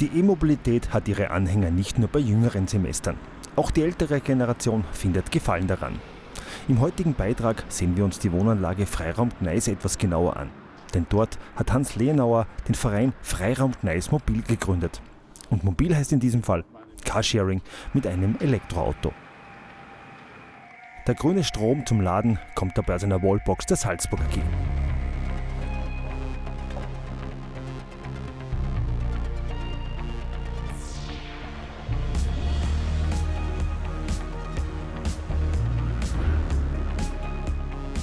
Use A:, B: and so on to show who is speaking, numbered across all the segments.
A: Die E-Mobilität hat ihre Anhänger nicht nur bei jüngeren Semestern. Auch die ältere Generation findet Gefallen daran. Im heutigen Beitrag sehen wir uns die Wohnanlage Freiraum Gneis etwas genauer an. Denn dort hat Hans Lehenauer den Verein Freiraum Gneis Mobil gegründet. Und mobil heißt in diesem Fall Carsharing mit einem Elektroauto. Der grüne Strom zum Laden kommt dabei aus einer Wallbox der Salzburg AG.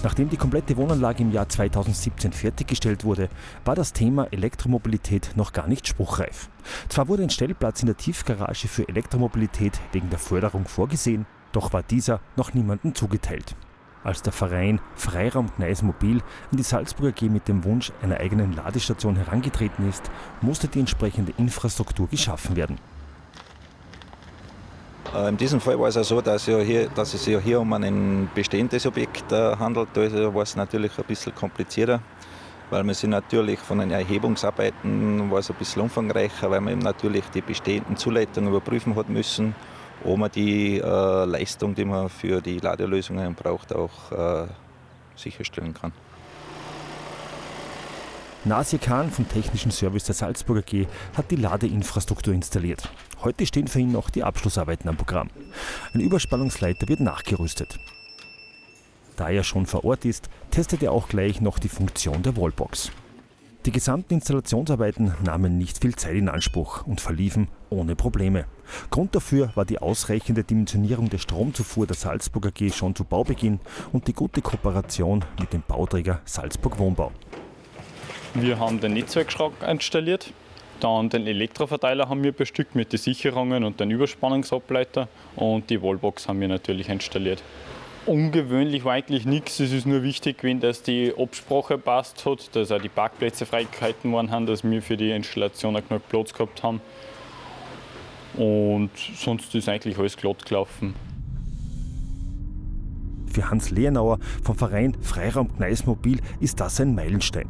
A: Nachdem die komplette Wohnanlage im Jahr 2017 fertiggestellt wurde, war das Thema Elektromobilität noch gar nicht spruchreif. Zwar wurde ein Stellplatz in der Tiefgarage für Elektromobilität wegen der Förderung vorgesehen, doch war dieser noch niemandem zugeteilt. Als der Verein Freiraum Gneis Mobil an die Salzburger AG mit dem Wunsch einer eigenen Ladestation herangetreten ist, musste die entsprechende Infrastruktur geschaffen werden.
B: Äh, in diesem Fall war es ja so, dass, ja hier, dass es ja hier um ein bestehendes Objekt äh, handelt. Also war es natürlich ein bisschen komplizierter, weil man sich natürlich von den Erhebungsarbeiten war es ein bisschen umfangreicher, weil man eben natürlich die bestehenden Zuleitungen überprüfen hat müssen, ob man die äh, Leistung, die man für die Ladelösungen braucht, auch äh, sicherstellen kann.
A: Nasir Khan vom Technischen Service der Salzburger AG hat die Ladeinfrastruktur installiert. Heute stehen für ihn noch die Abschlussarbeiten am Programm. Ein Überspannungsleiter wird nachgerüstet. Da er schon vor Ort ist, testet er auch gleich noch die Funktion der Wallbox. Die gesamten Installationsarbeiten nahmen nicht viel Zeit in Anspruch und verliefen ohne Probleme. Grund dafür war die ausreichende Dimensionierung der Stromzufuhr der Salzburg AG schon zu Baubeginn und die gute Kooperation mit dem Bauträger Salzburg Wohnbau.
C: Wir haben den Netzwerkschrank installiert, dann den Elektroverteiler haben wir bestückt mit den Sicherungen und den Überspannungsableiter und die Wallbox haben wir natürlich installiert. Ungewöhnlich war eigentlich nichts, es ist nur wichtig, wenn das die Absprache passt hat, dass auch die Parkplätze freigehalten worden haben, dass wir für die Installation auch genug Platz gehabt haben. Und sonst ist eigentlich alles glatt gelaufen.
A: Für Hans Lehnauer vom Verein Freiraum Gneis Mobil ist das ein Meilenstein.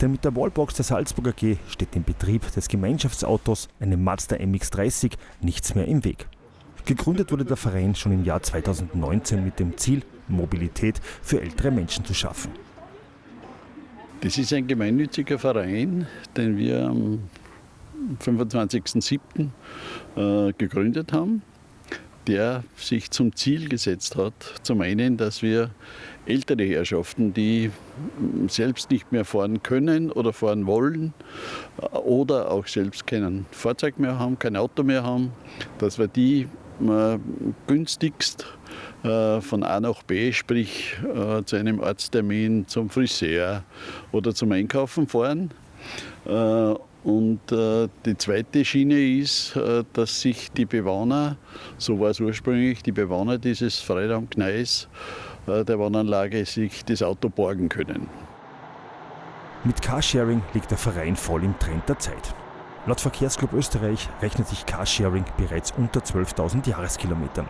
A: Denn mit der Wallbox der Salzburger AG steht dem Betrieb des Gemeinschaftsautos, einem Mazda MX-30, nichts mehr im Weg. Gegründet wurde der Verein schon im Jahr 2019 mit dem Ziel, Mobilität für ältere Menschen zu schaffen.
D: Das ist ein gemeinnütziger Verein, den wir am 25.07. Äh, gegründet haben der sich zum Ziel gesetzt hat, zum einen, dass wir ältere Herrschaften, die selbst nicht mehr fahren können oder fahren wollen oder auch selbst kein Fahrzeug mehr haben, kein Auto mehr haben, dass wir die äh, günstigst äh, von A nach B, sprich äh, zu einem Arzttermin, zum Friseur oder zum Einkaufen fahren und äh, die zweite Schiene ist, äh, dass sich die Bewohner, so war es ursprünglich, die Bewohner dieses Freiraumgneis äh, der Wohnanlage sich das Auto borgen können.
A: Mit Carsharing liegt der Verein voll im Trend der Zeit. Laut Verkehrsclub Österreich rechnet sich Carsharing bereits unter 12.000 Jahreskilometern.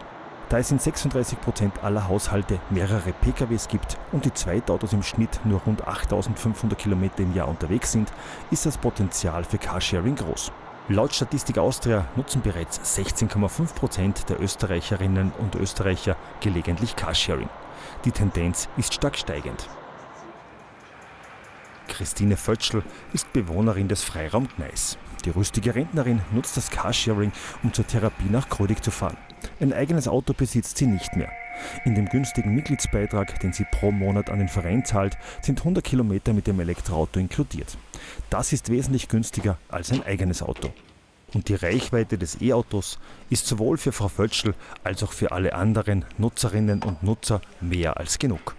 A: Da es in 36 Prozent aller Haushalte mehrere PKWs gibt und die Zweitautos im Schnitt nur rund 8500 Kilometer im Jahr unterwegs sind, ist das Potenzial für Carsharing groß. Laut Statistik Austria nutzen bereits 16,5 Prozent der Österreicherinnen und Österreicher gelegentlich Carsharing. Die Tendenz ist stark steigend. Christine Vötschl ist Bewohnerin des Freiraum Gneis. Die rüstige Rentnerin nutzt das Carsharing, um zur Therapie nach Krödig zu fahren. Ein eigenes Auto besitzt sie nicht mehr. In dem günstigen Mitgliedsbeitrag, den sie pro Monat an den Verein zahlt, sind 100 Kilometer mit dem Elektroauto inkludiert. Das ist wesentlich günstiger als ein eigenes Auto. Und die Reichweite des E-Autos ist sowohl für Frau Völschl als auch für alle anderen Nutzerinnen und Nutzer mehr als genug.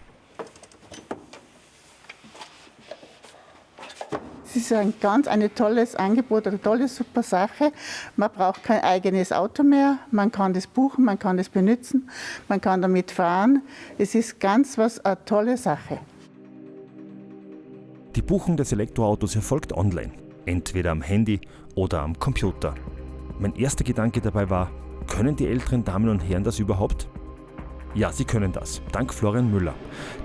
E: Es ist ein ganz ein tolles Angebot, eine tolle, super Sache. Man braucht kein eigenes Auto mehr, man kann das buchen, man kann das benutzen, man kann damit fahren. Es ist ganz was eine tolle Sache.
A: Die Buchung des Elektroautos erfolgt online, entweder am Handy oder am Computer. Mein erster Gedanke dabei war, können die älteren Damen und Herren das überhaupt? Ja, Sie können das. Dank Florian Müller.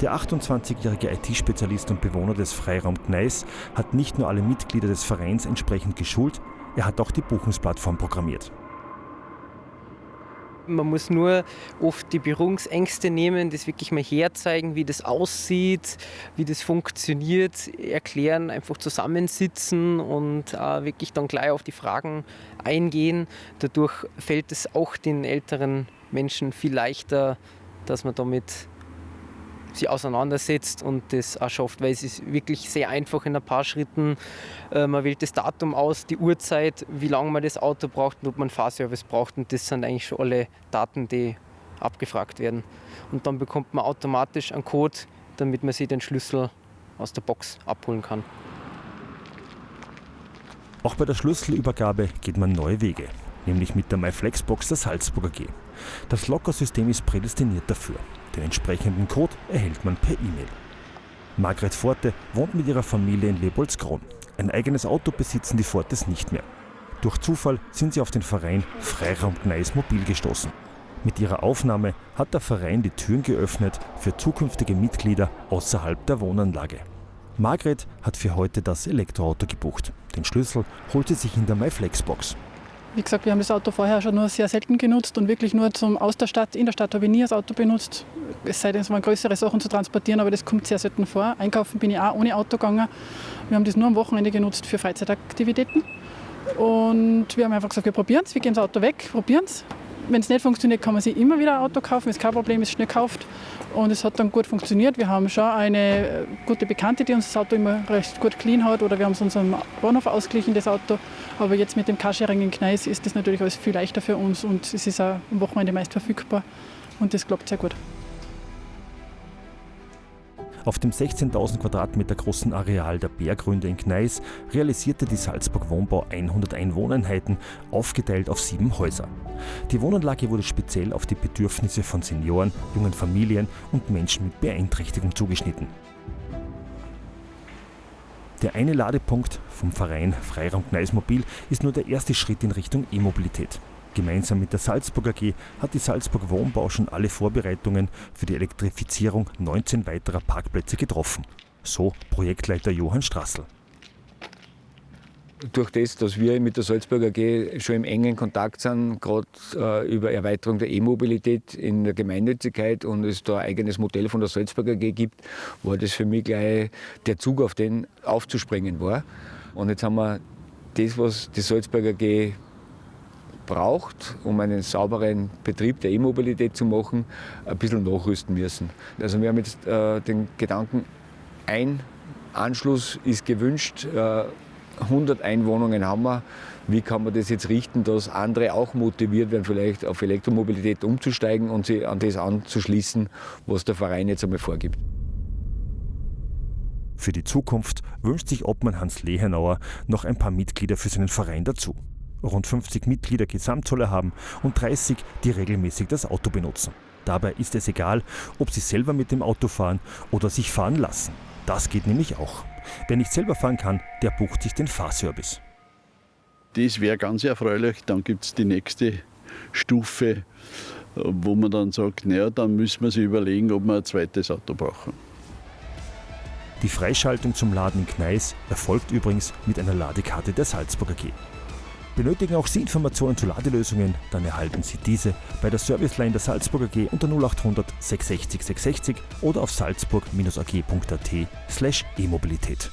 A: Der 28-jährige IT-Spezialist und Bewohner des Freiraum Gneis hat nicht nur alle Mitglieder des Vereins entsprechend geschult, Er hat auch die Buchungsplattform programmiert.
F: Man muss nur oft die Berührungsängste nehmen, das wirklich mal herzeigen, wie das aussieht, wie das funktioniert, erklären, einfach zusammensitzen und äh, wirklich dann gleich auf die Fragen eingehen. Dadurch fällt es auch den älteren Menschen viel leichter, dass man damit sich auseinandersetzt und das auch schafft, weil es ist wirklich sehr einfach in ein paar Schritten. Äh, man wählt das Datum aus, die Uhrzeit, wie lange man das Auto braucht und ob man Fahrservice braucht und das sind eigentlich schon alle Daten, die abgefragt werden. Und dann bekommt man automatisch einen Code, damit man sich den Schlüssel aus der Box abholen kann.
A: Auch bei der Schlüsselübergabe geht man neue Wege, nämlich mit der MyFlexbox der Salzburger G. Das Lockersystem ist prädestiniert dafür. Den entsprechenden Code erhält man per E-Mail. Margret Forte wohnt mit ihrer Familie in Leopoldskron. Ein eigenes Auto besitzen die Fortes nicht mehr. Durch Zufall sind sie auf den Verein Freiraum Gneis Mobil gestoßen. Mit ihrer Aufnahme hat der Verein die Türen geöffnet für zukünftige Mitglieder außerhalb der Wohnanlage. Margret hat für heute das Elektroauto gebucht. Den Schlüssel holt sie sich in der MyFlexbox.
G: Wie gesagt, wir haben das Auto vorher schon nur sehr selten genutzt und wirklich nur zum aus der Stadt. In der Stadt habe ich nie das Auto benutzt. Es sei denn, es waren größere Sachen zu transportieren, aber das kommt sehr selten vor. Einkaufen bin ich auch ohne Auto gegangen. Wir haben das nur am Wochenende genutzt für Freizeitaktivitäten. Und wir haben einfach gesagt, wir probieren es, wir geben das Auto weg, probieren es. Wenn es nicht funktioniert, kann man sich immer wieder ein Auto kaufen, ist kein Problem, ist schnell gekauft. Und es hat dann gut funktioniert. Wir haben schon eine äh, gute Bekannte, die uns das Auto immer recht gut clean hat, oder wir haben es unserem Bahnhof ausgeglichen, das Auto. Aber jetzt mit dem Carsharing in Gneis ist das natürlich alles viel leichter für uns und es ist auch am Wochenende meist verfügbar und das klappt sehr gut.
A: Auf dem 16.000 Quadratmeter großen Areal der Bergründe in Gneis realisierte die Salzburg Wohnbau 101 Wohneinheiten, aufgeteilt auf sieben Häuser. Die Wohnanlage wurde speziell auf die Bedürfnisse von Senioren, jungen Familien und Menschen mit Beeinträchtigung zugeschnitten. Der eine Ladepunkt vom Verein Freiraum Gneis Mobil ist nur der erste Schritt in Richtung E-Mobilität. Gemeinsam mit der Salzburg AG hat die Salzburg Wohnbau schon alle Vorbereitungen für die Elektrifizierung 19 weiterer Parkplätze getroffen. So Projektleiter Johann Strassel.
H: Durch das, dass wir mit der Salzburg AG schon im engen Kontakt sind, gerade äh, über Erweiterung der E-Mobilität in der Gemeinnützigkeit und es da ein eigenes Modell von der Salzburg AG gibt, war das für mich gleich der Zug, auf den aufzuspringen war. Und jetzt haben wir das, was die Salzburg AG braucht, um einen sauberen Betrieb der E-Mobilität zu machen, ein bisschen nachrüsten müssen. Also wir haben jetzt äh, den Gedanken, ein Anschluss ist gewünscht, äh, 100 Einwohnungen haben wir. Wie kann man das jetzt richten, dass andere auch motiviert werden, vielleicht auf Elektromobilität umzusteigen und sich an das anzuschließen, was der Verein jetzt einmal vorgibt?
A: Für die Zukunft wünscht sich Obmann Hans Lehenauer noch ein paar Mitglieder für seinen Verein dazu rund 50 Mitglieder Gesamtzolle haben und 30, die regelmäßig das Auto benutzen. Dabei ist es egal, ob sie selber mit dem Auto fahren oder sich fahren lassen. Das geht nämlich auch. Wer nicht selber fahren kann, der bucht sich den Fahrservice.
D: Das wäre ganz erfreulich. Dann gibt es die nächste Stufe, wo man dann sagt, naja, dann müssen wir sich überlegen, ob wir ein zweites Auto brauchen.
A: Die Freischaltung zum Laden in Gneis erfolgt übrigens mit einer Ladekarte der Salzburger G. Benötigen auch Sie Informationen zu Ladelösungen, dann erhalten Sie diese bei der Serviceline der Salzburger AG unter 0800 660 660 oder auf salzburg-ag.at slash e-Mobilität.